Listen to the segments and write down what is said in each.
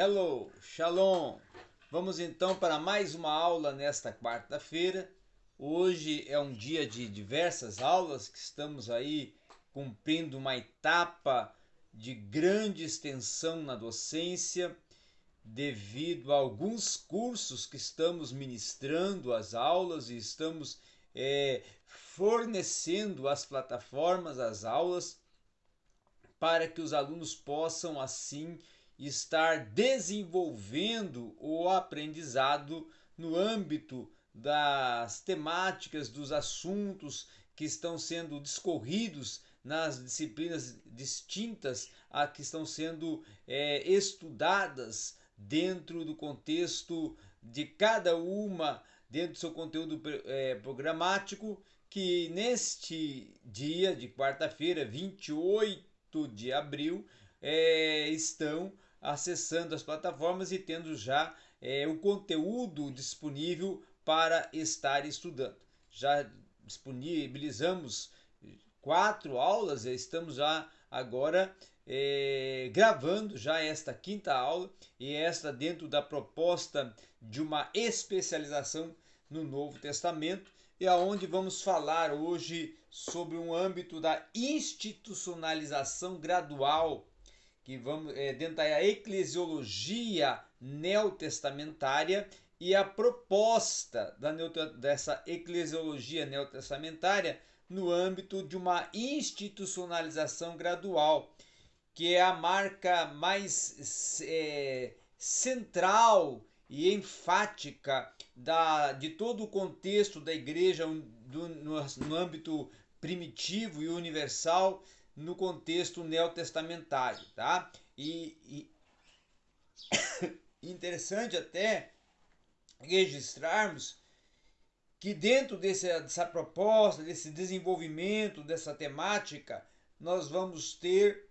Hello, Shalom! Vamos então para mais uma aula nesta quarta-feira. Hoje é um dia de diversas aulas que estamos aí cumprindo uma etapa de grande extensão na docência devido a alguns cursos que estamos ministrando as aulas e estamos é, fornecendo as plataformas, as aulas, para que os alunos possam assim estar desenvolvendo o aprendizado no âmbito das temáticas, dos assuntos que estão sendo discorridos nas disciplinas distintas a que estão sendo é, estudadas dentro do contexto de cada uma, dentro do seu conteúdo é, programático, que neste dia de quarta-feira, 28 de abril, é, estão acessando as plataformas e tendo já é, o conteúdo disponível para estar estudando. Já disponibilizamos quatro aulas, estamos já agora é, gravando já esta quinta aula e esta dentro da proposta de uma especialização no Novo Testamento e aonde vamos falar hoje sobre um âmbito da institucionalização gradual que vamos é, dentro da eclesiologia neotestamentária e a proposta da dessa eclesiologia neotestamentária no âmbito de uma institucionalização gradual, que é a marca mais é, central e enfática da, de todo o contexto da igreja do, no, no âmbito primitivo e universal no contexto neotestamentário, tá? E, e interessante até registrarmos que dentro desse, dessa proposta, desse desenvolvimento, dessa temática, nós vamos ter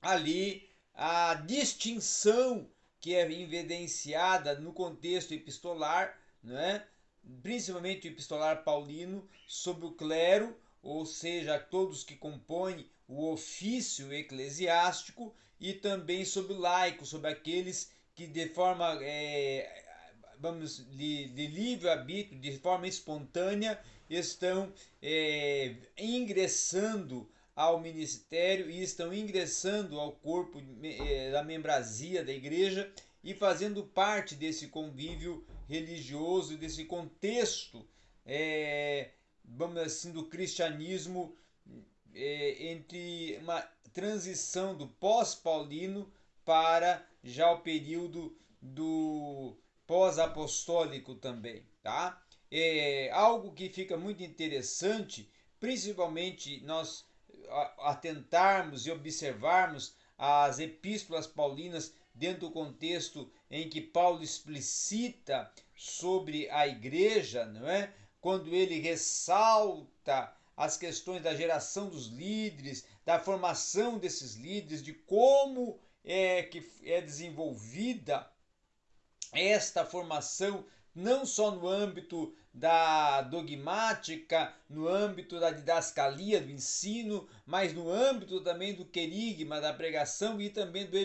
ali a distinção que é evidenciada no contexto epistolar, né? principalmente o epistolar paulino, sobre o clero, ou seja, todos que compõem o ofício eclesiástico, e também sobre laico, sobre aqueles que de forma, é, vamos, de, de livre arbítrio, de forma espontânea, estão é, ingressando ao ministério e estão ingressando ao corpo é, da membrazia da igreja e fazendo parte desse convívio religioso, desse contexto é, vamos assim, do cristianismo é, entre uma transição do pós-paulino para já o período do pós-apostólico também, tá? É algo que fica muito interessante, principalmente nós atentarmos e observarmos as epístolas paulinas dentro do contexto em que Paulo explicita sobre a igreja, não é? Quando ele ressalta as questões da geração dos líderes, da formação desses líderes, de como é que é desenvolvida esta formação não só no âmbito da dogmática, no âmbito da didascalia, do ensino, mas no âmbito também do querigma, da pregação e também do,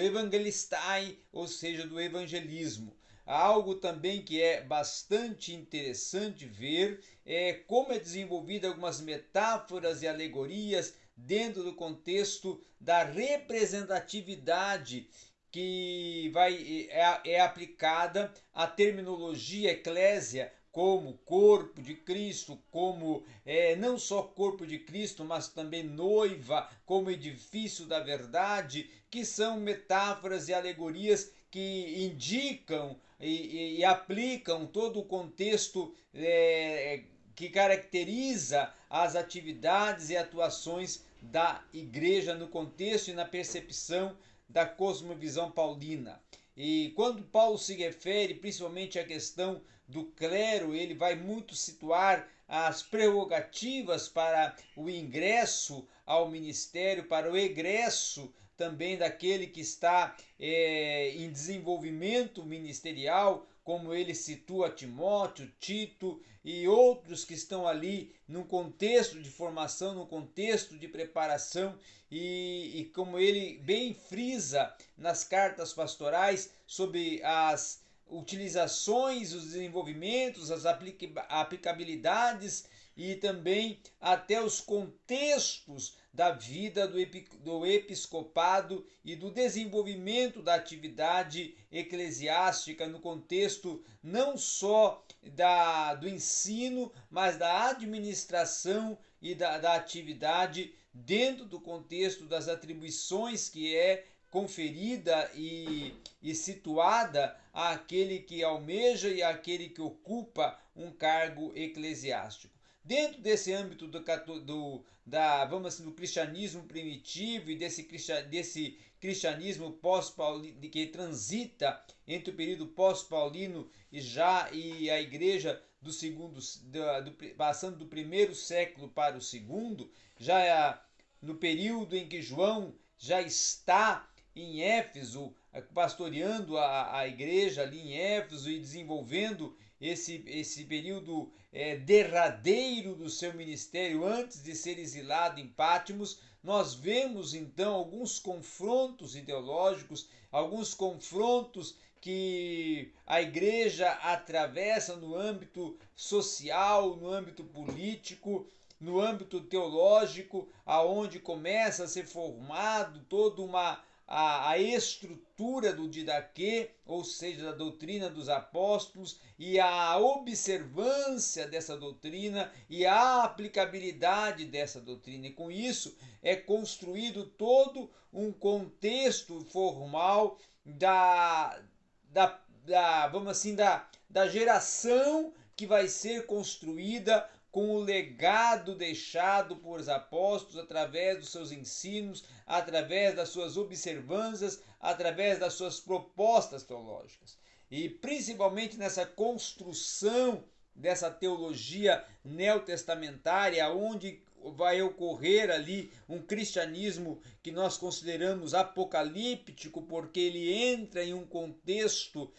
evangelistai, ou seja, do evangelismo. Algo também que é bastante interessante ver é como é desenvolvida algumas metáforas e alegorias dentro do contexto da representatividade que vai é, é aplicada à terminologia eclésia como corpo de Cristo, como é, não só corpo de Cristo, mas também noiva, como edifício da verdade, que são metáforas e alegorias que indicam e, e aplicam todo o contexto é, que caracteriza as atividades e atuações da igreja no contexto e na percepção da cosmovisão paulina. E quando Paulo se refere principalmente à questão do clero, ele vai muito situar as prerrogativas para o ingresso ao ministério, para o egresso também daquele que está é, em desenvolvimento ministerial, como ele situa Timóteo, Tito e outros que estão ali num contexto de formação, num contexto de preparação, e, e como ele bem frisa nas cartas pastorais sobre as utilizações, os desenvolvimentos, as aplicabilidades e também até os contextos da vida do, do episcopado e do desenvolvimento da atividade eclesiástica no contexto não só da, do ensino, mas da administração e da, da atividade dentro do contexto das atribuições que é conferida e, e situada àquele que almeja e àquele que ocupa um cargo eclesiástico. Dentro desse âmbito do, do, da, vamos assim, do cristianismo primitivo e desse, desse cristianismo pós-paulino que transita entre o período pós-paulino e já e a igreja do segundo do, do, passando do primeiro século para o segundo, já é no período em que João já está em Éfeso, pastoreando a, a igreja ali em Éfeso e desenvolvendo esse, esse período é, derradeiro do seu ministério antes de ser exilado em Pátimos, nós vemos então alguns confrontos ideológicos, alguns confrontos que a igreja atravessa no âmbito social, no âmbito político, no âmbito teológico, aonde começa a ser formado toda uma a, a estrutura do Didaquê, ou seja, da doutrina dos apóstolos, e a observância dessa doutrina e a aplicabilidade dessa doutrina. E com isso é construído todo um contexto formal da, da, da vamos assim, da, da geração que vai ser construída com o legado deixado por os apóstolos através dos seus ensinos, através das suas observâncias, através das suas propostas teológicas. E principalmente nessa construção dessa teologia neotestamentária, onde vai ocorrer ali um cristianismo que nós consideramos apocalíptico, porque ele entra em um contexto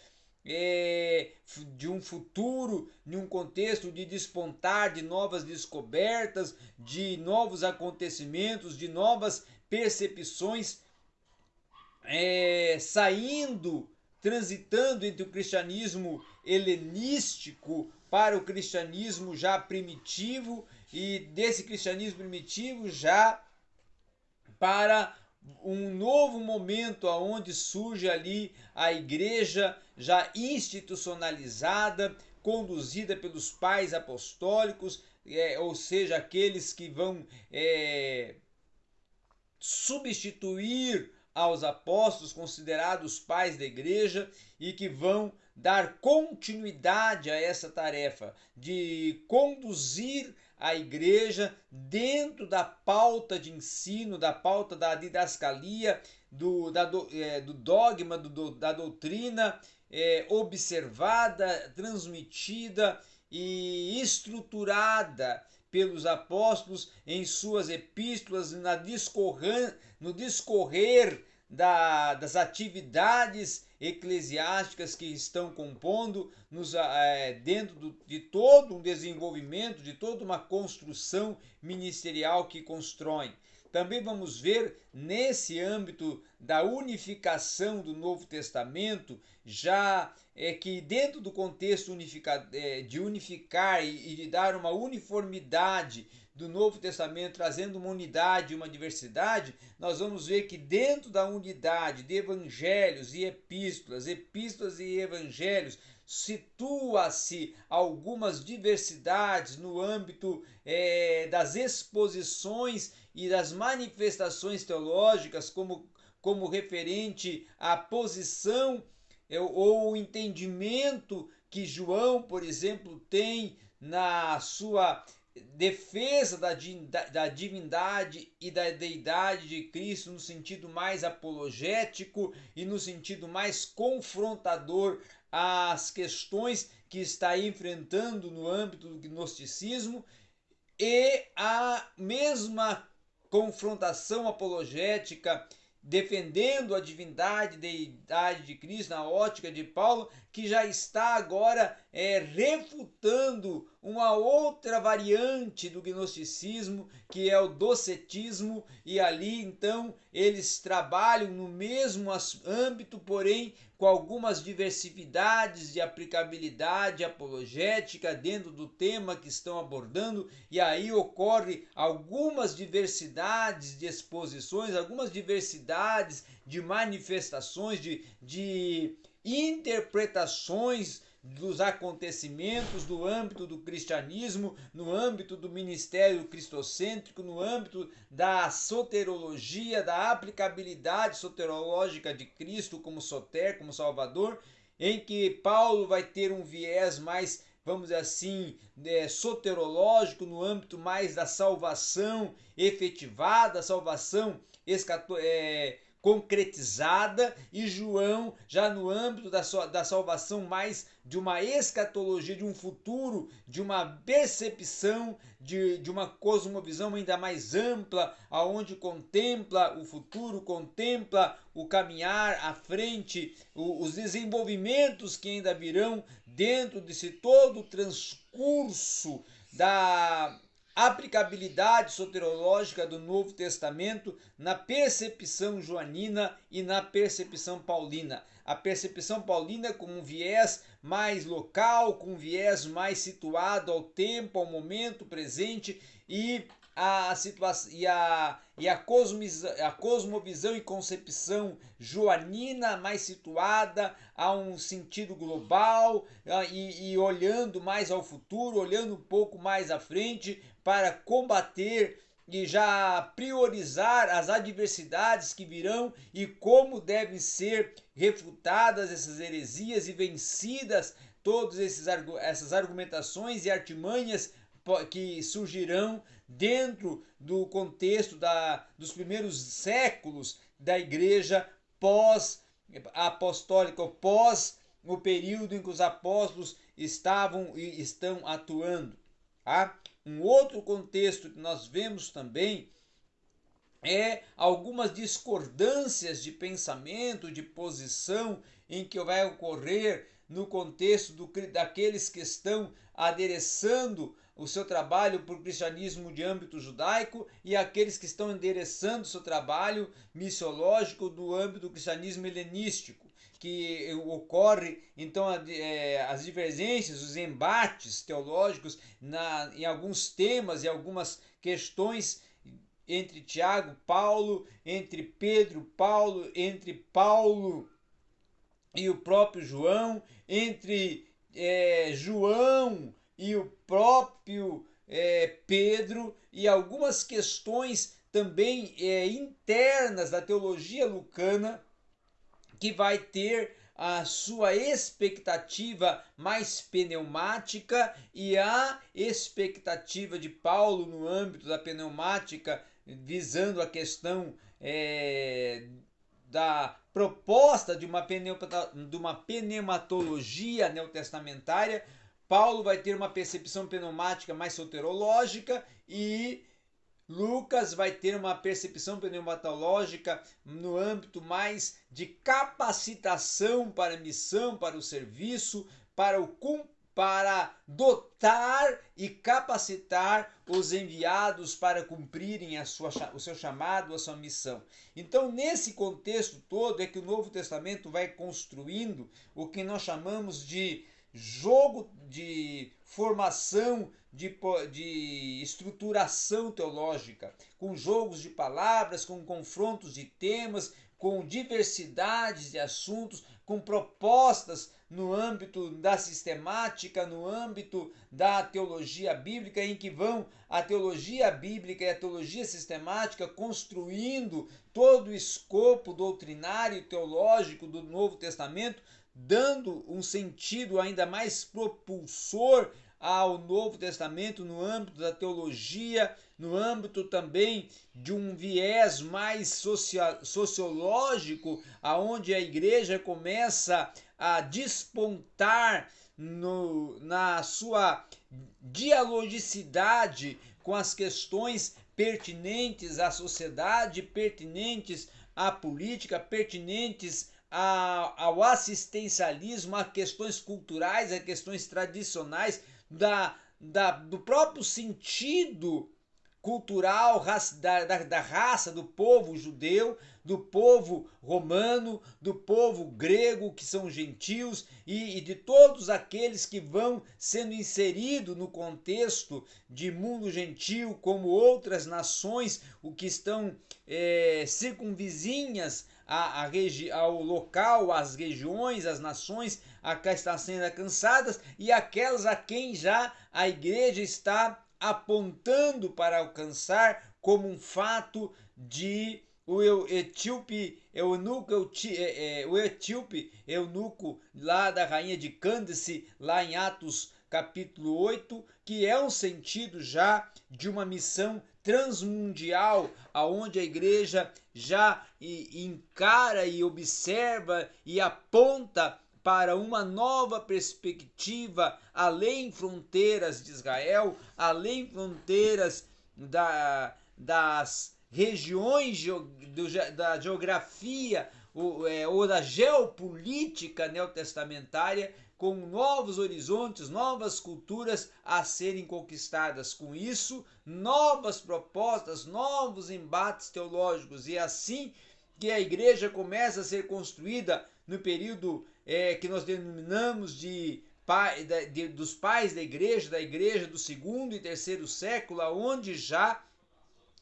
é, de um futuro, em um contexto de despontar de novas descobertas, de novos acontecimentos, de novas percepções, é, saindo, transitando entre o cristianismo helenístico para o cristianismo já primitivo e desse cristianismo primitivo já para um novo momento aonde surge ali a igreja já institucionalizada, conduzida pelos pais apostólicos, é, ou seja, aqueles que vão é, substituir aos apóstolos considerados pais da igreja e que vão dar continuidade a essa tarefa de conduzir a igreja dentro da pauta de ensino, da pauta da didascalia, do, da, do, é, do dogma, do, da doutrina é, observada, transmitida e estruturada pelos apóstolos em suas epístolas, na discorrer, no discorrer da, das atividades eclesiásticas que estão compondo nos, é, dentro do, de todo um desenvolvimento, de toda uma construção ministerial que constroem. Também vamos ver nesse âmbito da unificação do Novo Testamento, já é que dentro do contexto unifica, é, de unificar e, e de dar uma uniformidade do Novo Testamento, trazendo uma unidade e uma diversidade, nós vamos ver que dentro da unidade de evangelhos e epístolas, epístolas e evangelhos, situa-se algumas diversidades no âmbito é, das exposições e das manifestações teológicas, como, como referente à posição é, ou o entendimento que João, por exemplo, tem na sua defesa da, da divindade e da deidade de Cristo no sentido mais apologético e no sentido mais confrontador às questões que está enfrentando no âmbito do gnosticismo e a mesma confrontação apologética defendendo a divindade, deidade de Cristo na ótica de Paulo, que já está agora é, refutando uma outra variante do gnosticismo, que é o docetismo, e ali então eles trabalham no mesmo âmbito, porém com algumas diversidades de aplicabilidade apologética dentro do tema que estão abordando, e aí ocorre algumas diversidades de exposições, algumas diversidades de manifestações, de, de interpretações dos acontecimentos do âmbito do cristianismo, no âmbito do ministério cristocêntrico, no âmbito da soterologia, da aplicabilidade soterológica de Cristo como soter, como salvador, em que Paulo vai ter um viés mais, vamos dizer assim, é, soterológico, no âmbito mais da salvação efetivada, salvação escato, é, concretizada e João já no âmbito da, da salvação mais de uma escatologia, de um futuro, de uma percepção, de, de uma cosmovisão ainda mais ampla, aonde contempla o futuro, contempla o caminhar à frente, o, os desenvolvimentos que ainda virão dentro desse todo o transcurso da aplicabilidade soterológica do Novo Testamento na percepção joanina e na percepção paulina. A percepção paulina com um viés mais local, com um viés mais situado ao tempo, ao momento presente e a situação e a, e a, cosmovisão, a cosmovisão e concepção joanina mais situada a um sentido global e, e olhando mais ao futuro, olhando um pouco mais à frente para combater e já priorizar as adversidades que virão e como devem ser refutadas essas heresias e vencidas todas essas argumentações e artimanhas que surgirão dentro do contexto da, dos primeiros séculos da igreja pós-apostólica, pós o período em que os apóstolos estavam e estão atuando. Tá? Um outro contexto que nós vemos também é algumas discordâncias de pensamento, de posição, em que vai ocorrer no contexto do, daqueles que estão adereçando o seu trabalho por cristianismo de âmbito judaico e aqueles que estão endereçando o seu trabalho missiológico do âmbito do cristianismo helenístico que ocorre então é, as divergências, os embates teológicos na, em alguns temas e algumas questões entre Tiago, Paulo, entre Pedro, Paulo, entre Paulo e o próprio João, entre é, João e o próprio é, Pedro e algumas questões também é, internas da teologia lucana que vai ter a sua expectativa mais pneumática e a expectativa de Paulo no âmbito da pneumática, visando a questão é, da proposta de uma, de uma pneumatologia neotestamentária. Paulo vai ter uma percepção pneumática mais soterológica e Lucas vai ter uma percepção pneumatológica no âmbito mais de capacitação para a missão, para o serviço, para o para dotar e capacitar os enviados para cumprirem a sua, o seu chamado, a sua missão. Então, nesse contexto todo, é que o Novo Testamento vai construindo o que nós chamamos de jogo de formação de, de estruturação teológica, com jogos de palavras, com confrontos de temas, com diversidades de assuntos, com propostas no âmbito da sistemática, no âmbito da teologia bíblica, em que vão a teologia bíblica e a teologia sistemática construindo todo o escopo doutrinário e teológico do Novo Testamento, dando um sentido ainda mais propulsor ao Novo Testamento no âmbito da teologia, no âmbito também de um viés mais sociológico, aonde a igreja começa a despontar no, na sua dialogicidade com as questões pertinentes à sociedade, pertinentes à política, pertinentes a, ao assistencialismo, a questões culturais, a questões tradicionais, da, da, do próprio sentido cultural da, da, da, raça do povo judeu, do povo romano, do povo grego, que são gentios, e, e de todos aqueles que vão sendo inseridos no contexto de mundo gentil, como outras nações, o que estão é, circunvizinhas a, a ao local, às regiões, às nações a que estão sendo alcançadas, e aquelas a quem já a igreja está apontando para alcançar como um fato de o etíope eunuco, é, é, o etíope eunuco lá da rainha de Cândice, lá em Atos capítulo 8, que é um sentido já de uma missão transmundial, aonde a igreja já encara e observa e aponta para uma nova perspectiva além fronteiras de Israel, além fronteiras da, das regiões da geografia ou, é, ou da geopolítica neotestamentária, com novos horizontes, novas culturas a serem conquistadas. Com isso, novas propostas, novos embates teológicos, e é assim que a igreja começa a ser construída no período é, que nós denominamos de, pai, de, dos pais da igreja, da igreja do segundo e terceiro século, onde já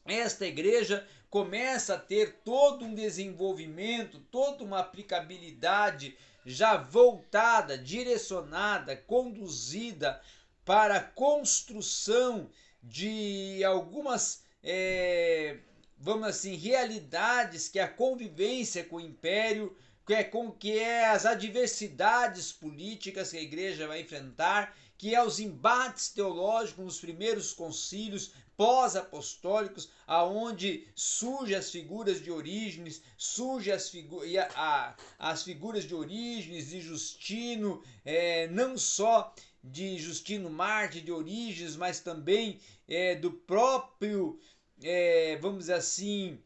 esta igreja começa a ter todo um desenvolvimento, toda uma aplicabilidade já voltada, direcionada, conduzida para a construção de algumas, é, vamos assim, realidades que a convivência com o império que é com que é as adversidades políticas que a igreja vai enfrentar, que é os embates teológicos nos primeiros concílios pós-apostólicos, aonde surgem as figuras de origens, surgem as, figu a, as figuras de origens de Justino, é, não só de Justino Marte de origens, mas também é, do próprio, é, vamos dizer assim,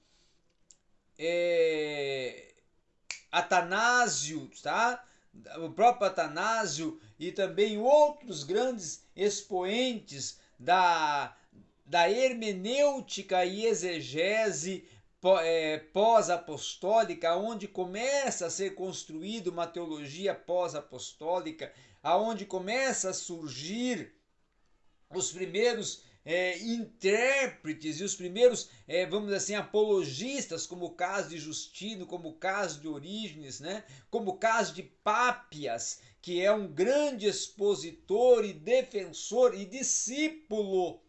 é, Atanásio, tá? O próprio Atanásio e também outros grandes expoentes da, da hermenêutica e exegese é, pós-apostólica, onde começa a ser construída uma teologia pós-apostólica, aonde começa a surgir os primeiros é, intérpretes e os primeiros, é, vamos dizer assim, apologistas, como o caso de Justino, como o caso de Orígenes, né? como o caso de Pápias, que é um grande expositor e defensor e discípulo.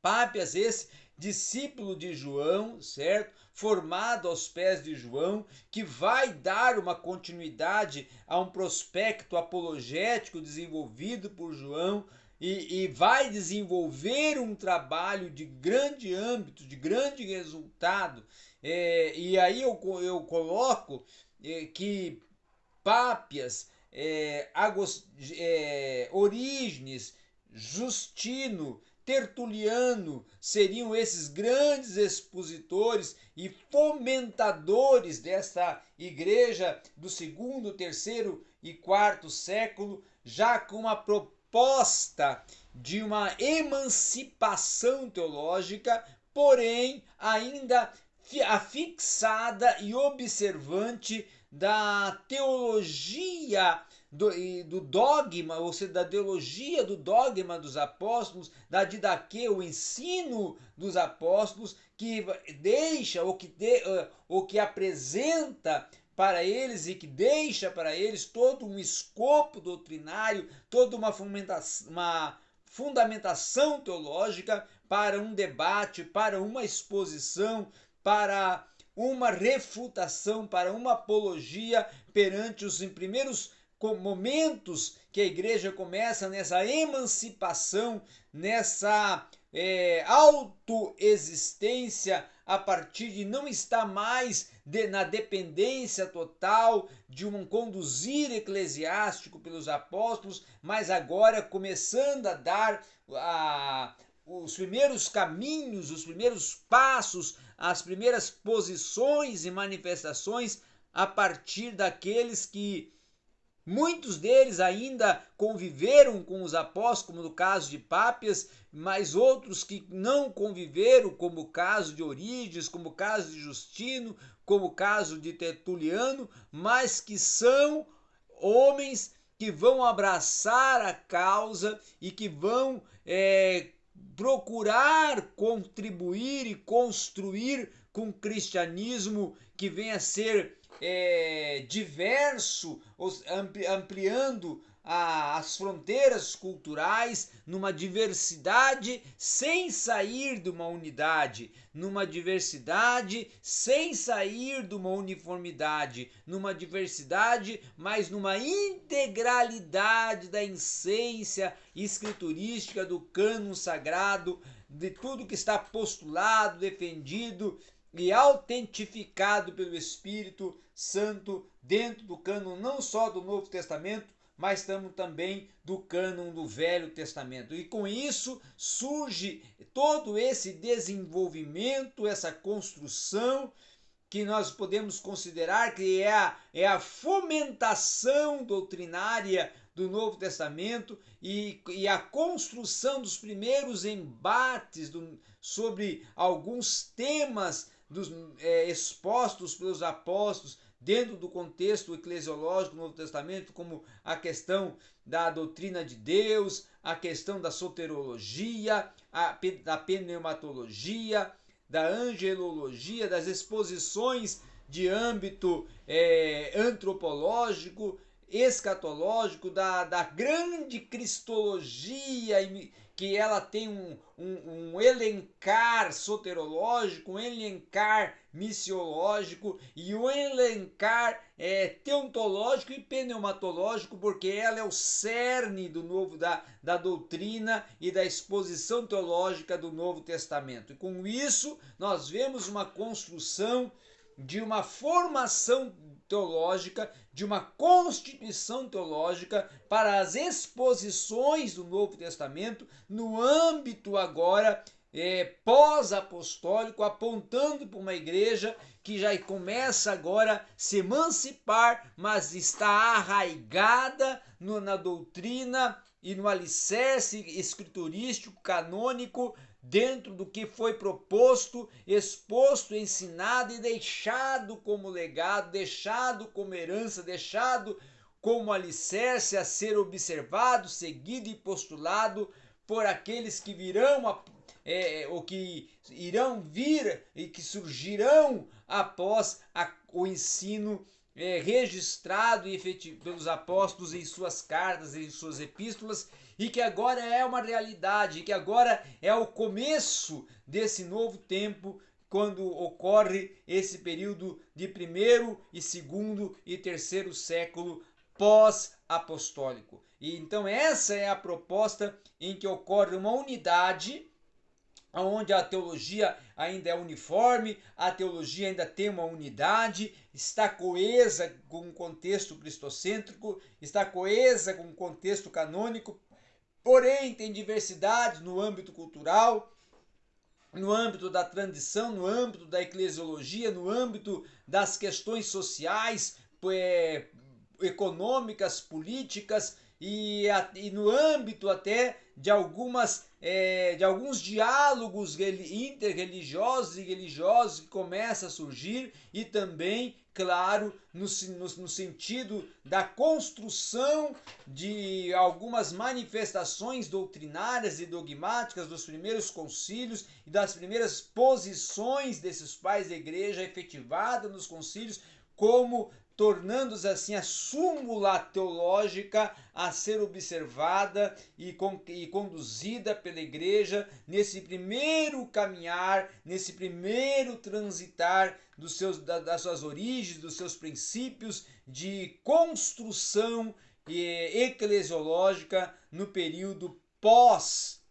Pápias, esse discípulo de João, certo? Formado aos pés de João, que vai dar uma continuidade a um prospecto apologético desenvolvido por João, e, e vai desenvolver um trabalho de grande âmbito, de grande resultado. É, e aí eu, eu coloco é, que Pápias, é, Agos, é, Orígenes, Justino, Tertuliano seriam esses grandes expositores e fomentadores desta igreja do segundo, terceiro e quarto século, já com uma proposta de uma emancipação teológica, porém ainda afixada e observante da teologia do, do, dogma, ou seja, da teologia do dogma dos apóstolos, da didaquê, o ensino dos apóstolos, que deixa ou que, de, ou que apresenta para eles e que deixa para eles todo um escopo doutrinário, toda uma fundamentação, uma fundamentação teológica para um debate, para uma exposição, para uma refutação, para uma apologia perante os primeiros momentos que a igreja começa nessa emancipação, nessa é, autoexistência a partir de não estar mais de, na dependência total de um conduzir eclesiástico pelos apóstolos, mas agora começando a dar a, os primeiros caminhos, os primeiros passos, as primeiras posições e manifestações a partir daqueles que Muitos deles ainda conviveram com os apóstolos, como no caso de Pápias, mas outros que não conviveram, como o caso de Orígenes, como o caso de Justino, como o caso de Tertuliano, mas que são homens que vão abraçar a causa e que vão é, procurar contribuir e construir com o cristianismo que venha a ser é, diverso, ampliando a, as fronteiras culturais numa diversidade sem sair de uma unidade, numa diversidade sem sair de uma uniformidade, numa diversidade, mas numa integralidade da essência escriturística do cânon sagrado, de tudo que está postulado, defendido e autentificado pelo Espírito Santo dentro do cânon não só do Novo Testamento, mas estamos também do cânon do Velho Testamento. E com isso surge todo esse desenvolvimento, essa construção que nós podemos considerar que é a, é a fomentação doutrinária do Novo Testamento e, e a construção dos primeiros embates do, sobre alguns temas dos, é, expostos pelos apóstolos dentro do contexto eclesiológico do Novo Testamento, como a questão da doutrina de Deus, a questão da soterologia, a, da pneumatologia, da angelologia, das exposições de âmbito é, antropológico, escatológico, da, da grande cristologia que ela tem um, um, um elencar soterológico, um elencar missiológico e um elencar é, teontológico e pneumatológico, porque ela é o cerne do novo da, da doutrina e da exposição teológica do Novo Testamento. E com isso nós vemos uma construção de uma formação teológica, de uma constituição teológica para as exposições do Novo Testamento no âmbito agora é, pós-apostólico, apontando para uma igreja que já começa agora a se emancipar, mas está arraigada no, na doutrina e no alicerce escriturístico, canônico dentro do que foi proposto, exposto, ensinado e deixado como legado, deixado como herança, deixado como alicerce a ser observado, seguido e postulado por aqueles que virão a, é, ou que irão vir e que surgirão após a, o ensino é, registrado e efetivo pelos apóstolos em suas cartas, em suas epístolas e que agora é uma realidade, que agora é o começo desse novo tempo quando ocorre esse período de primeiro e segundo e terceiro século pós-apostólico. E então essa é a proposta em que ocorre uma unidade onde a teologia ainda é uniforme, a teologia ainda tem uma unidade, está coesa com o contexto cristocêntrico, está coesa com o contexto canônico, Porém, tem diversidade no âmbito cultural, no âmbito da tradição, no âmbito da eclesiologia, no âmbito das questões sociais, é, econômicas, políticas e, e, no âmbito até de algumas é, de alguns diálogos interreligiosos e religiosos que começam a surgir e também claro, no, no, no, sentido da construção de algumas manifestações doutrinárias e dogmáticas dos primeiros concílios e das primeiras posições desses pais da igreja efetivada nos concílios, como tornando-se assim a súmula teológica a ser observada e, e conduzida pela igreja nesse primeiro caminhar, nesse primeiro transitar dos seus, das suas origens, dos seus princípios de construção eclesiológica no período pós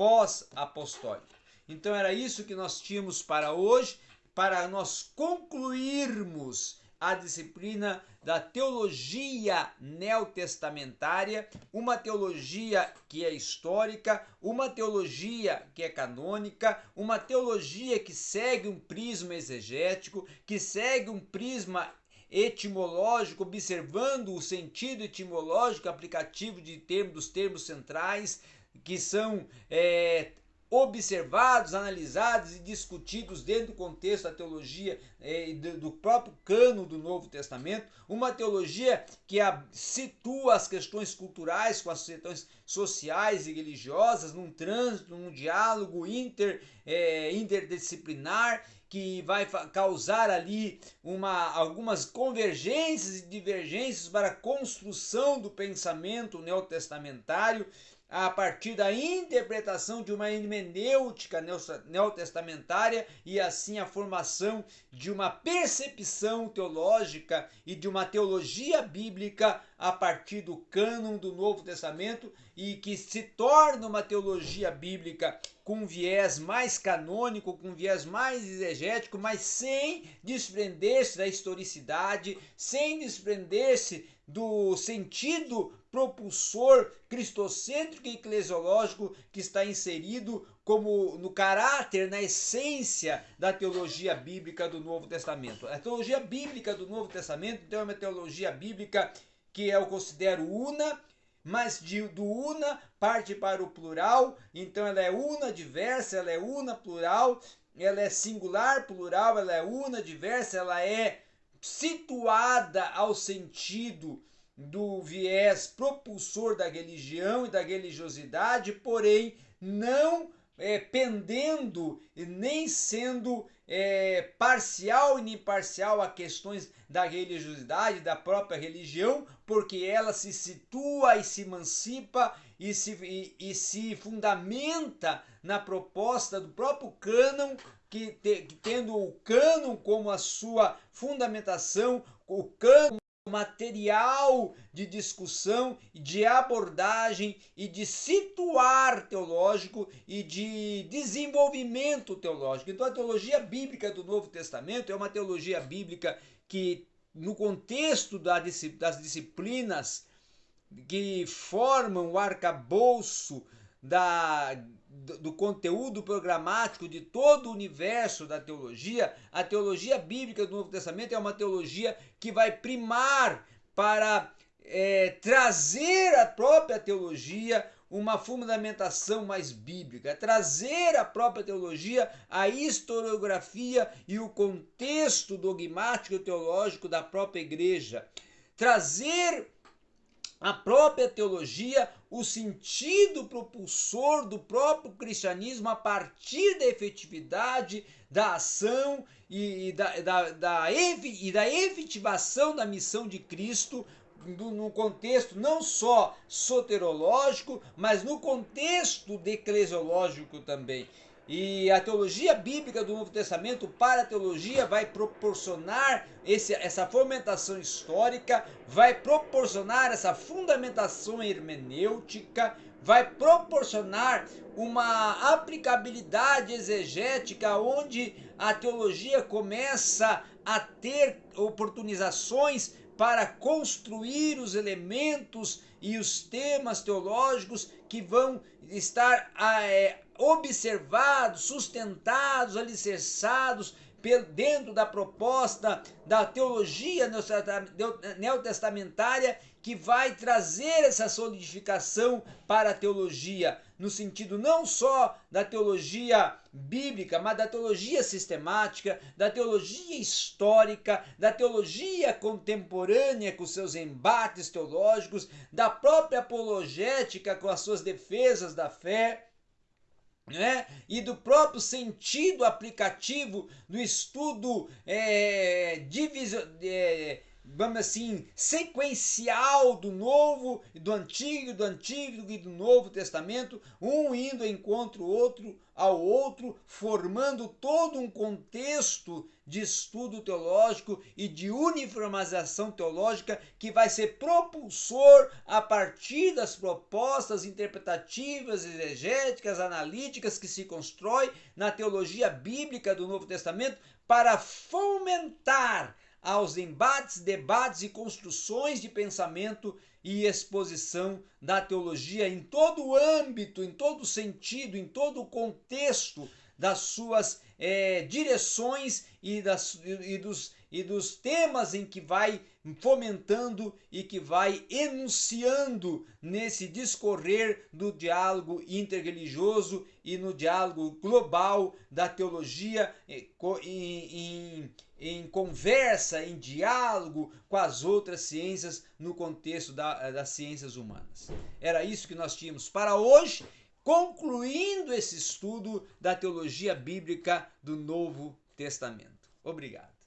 pós apostólico. Então era isso que nós tínhamos para hoje, para nós concluirmos a disciplina da teologia neotestamentária, uma teologia que é histórica, uma teologia que é canônica, uma teologia que segue um prisma exegético, que segue um prisma etimológico, observando o sentido etimológico aplicativo de termos, dos termos centrais, que são é, observados, analisados e discutidos dentro do contexto da teologia eh, do próprio cano do Novo Testamento, uma teologia que a, situa as questões culturais com as questões sociais e religiosas num trânsito, num diálogo inter, eh, interdisciplinar que vai causar ali uma, algumas convergências e divergências para a construção do pensamento neotestamentário a partir da interpretação de uma hermenêutica neotestamentária e assim a formação de uma percepção teológica e de uma teologia bíblica a partir do cânon do Novo Testamento e que se torna uma teologia bíblica com viés mais canônico, com viés mais exegético, mas sem desprender-se da historicidade, sem desprender-se do sentido propulsor cristocêntrico e eclesiológico que está inserido como no caráter, na essência da teologia bíblica do Novo Testamento. A teologia bíblica do Novo Testamento então, é uma teologia bíblica que eu considero una, mas de, do una parte para o plural, então ela é una diversa, ela é una plural, ela é singular plural, ela é una diversa, ela é situada ao sentido do viés propulsor da religião e da religiosidade, porém não é, pendendo nem sendo é, parcial e nem parcial a questões da religiosidade, da própria religião, porque ela se situa e se emancipa e se, e, e se fundamenta na proposta do próprio cânon, que, te, que tendo o cânon como a sua fundamentação, o cânon material de discussão, de abordagem e de situar teológico e de desenvolvimento teológico. Então, a teologia bíblica do Novo Testamento é uma teologia bíblica que, no contexto das disciplinas que formam o arcabouço da do conteúdo programático de todo o universo da teologia, a teologia bíblica do Novo Testamento é uma teologia que vai primar para é, trazer a própria teologia uma fundamentação mais bíblica, trazer a própria teologia a historiografia e o contexto dogmático teológico da própria igreja, trazer a própria teologia, o sentido propulsor do próprio cristianismo a partir da efetividade da ação e da, da, da, e da efetivação da missão de Cristo no contexto não só soterológico, mas no contexto eclesiológico também. E a teologia bíblica do Novo Testamento para a teologia vai proporcionar esse, essa fomentação histórica, vai proporcionar essa fundamentação hermenêutica, vai proporcionar uma aplicabilidade exegética onde a teologia começa a ter oportunizações para construir os elementos e os temas teológicos que vão estar é, observados, sustentados, alicerçados dentro da proposta da teologia neotestamentária que vai trazer essa solidificação para a teologia, no sentido não só da teologia bíblica, mas da teologia sistemática, da teologia histórica, da teologia contemporânea com seus embates teológicos, da própria apologética com as suas defesas da fé né? e do próprio sentido aplicativo do estudo é, divisão, é, vamos assim, sequencial do Novo, do Antigo, do Antigo e do Novo Testamento, um indo encontro outro ao outro, formando todo um contexto de estudo teológico e de uniformização teológica que vai ser propulsor a partir das propostas interpretativas, exegéticas, analíticas que se constrói na teologia bíblica do Novo Testamento para fomentar aos embates, debates e construções de pensamento e exposição da teologia em todo o âmbito, em todo o sentido, em todo o contexto das suas é, direções e, das, e, dos, e dos temas em que vai fomentando e que vai enunciando nesse discorrer do diálogo interreligioso e no diálogo global da teologia em, em, em conversa, em diálogo com as outras ciências no contexto da, das ciências humanas. Era isso que nós tínhamos para hoje, concluindo esse estudo da teologia bíblica do Novo Testamento. Obrigado.